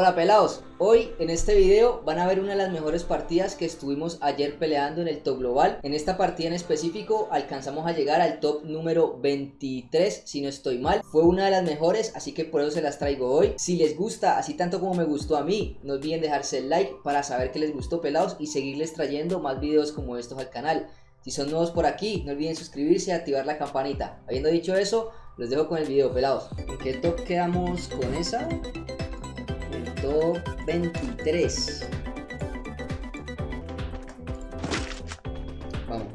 Hola pelados, hoy en este video van a ver una de las mejores partidas que estuvimos ayer peleando en el top global. En esta partida en específico alcanzamos a llegar al top número 23 si no estoy mal. Fue una de las mejores así que por eso se las traigo hoy. Si les gusta así tanto como me gustó a mí no olviden dejarse el like para saber que les gustó pelados Y seguirles trayendo más videos como estos al canal. Si son nuevos por aquí no olviden suscribirse y activar la campanita. Habiendo dicho eso los dejo con el video pelados. ¿En qué top quedamos con esa? Top 23. Vamos.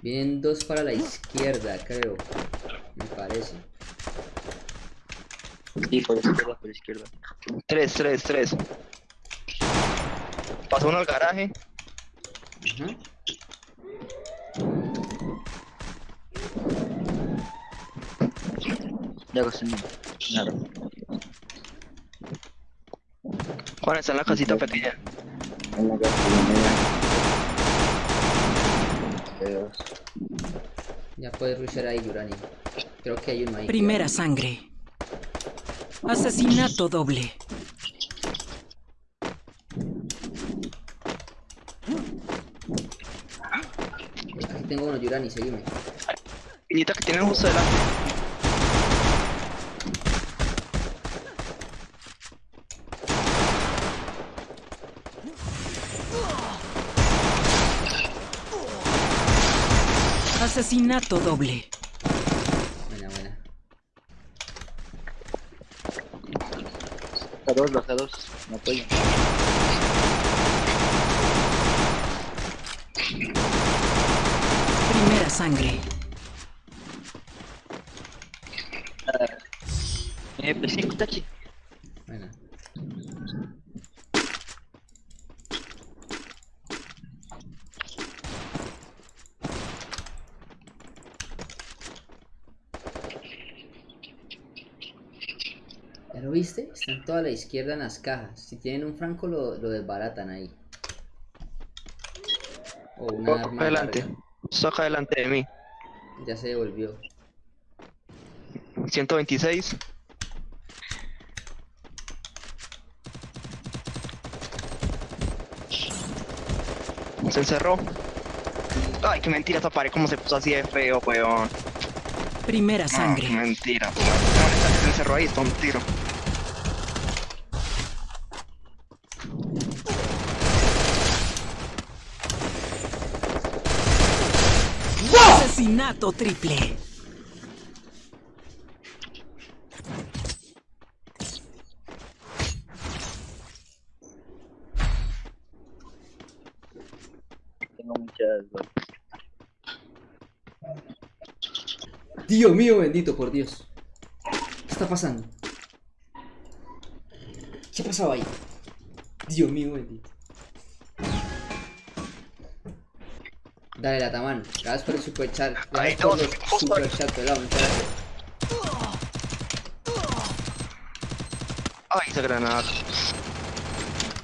Vienen dos para la izquierda, creo. Me parece. Sí, por la izquierda, por la izquierda. Tres, tres, tres. Pasó uno al garaje. Ajá. Ya cociné. Nada. Juan está en la casita pequeña. En la. Dios. Ya puedes rushear ahí, Yurani. Creo que hay uno ahí. Primera sangre. Asesinato doble. Aquí tengo uno, Yurani, seguime. Piñita que tienen justo delante. Asesinato doble. Buena, buena. Baja dos, baja dos. No apoyo. Primera sangre. Eh, pues sí, Tachi. Buena. ¿Ya lo viste? Están toda la izquierda en las cajas. Si tienen un franco lo, lo desbaratan ahí. O una arma adelante. larga. Saca delante de mí. Ya se devolvió. 126. Se encerró. Ay, qué mentira esta pared, cómo se puso así de feo, weón. Primera No, qué sangre. mentira. No, se encerró ahí, está un tiro. Asesinato triple. Tengo muchas. Dios mío, bendito, por Dios. ¿Qué está pasando? ¿Qué pasaba ahí? Dios mío, bendito. Dale, la taman. Gracias por el super chat. Gracias por justo super chat, pelado. muchas gracias. Ay, esa granada.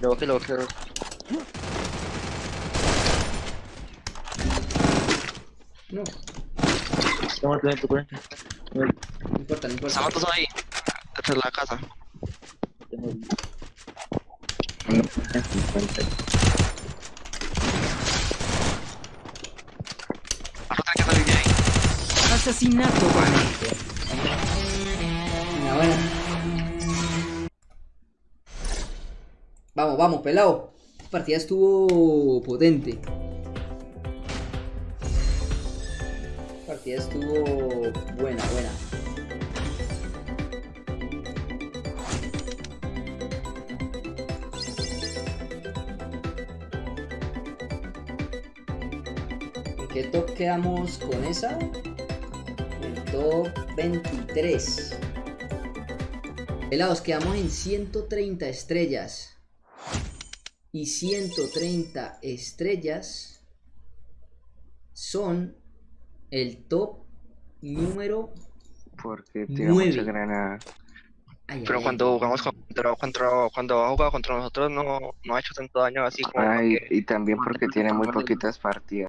Lo bajé, lo bajé. No, Toma, toma, toma. no importa, no importa. Ahí. De la casa. Tengo. No, 50. Ahora tiene que salir de ahí. Asesinato. Una buena. Vamos, vamos, pelado. Esta partida estuvo potente. Estuvo buena, buena. ¿En qué top quedamos con esa? El top 23. Pelados, quedamos en 130 estrellas. Y 130 estrellas son el top número Porque Nueve. mucha granada. Ay, Pero ay, cuando ay. jugamos contra, contra, cuando ha jugado contra nosotros no, no ha hecho tanto daño así como Ay, y también porque tiene muy poquitas partidas.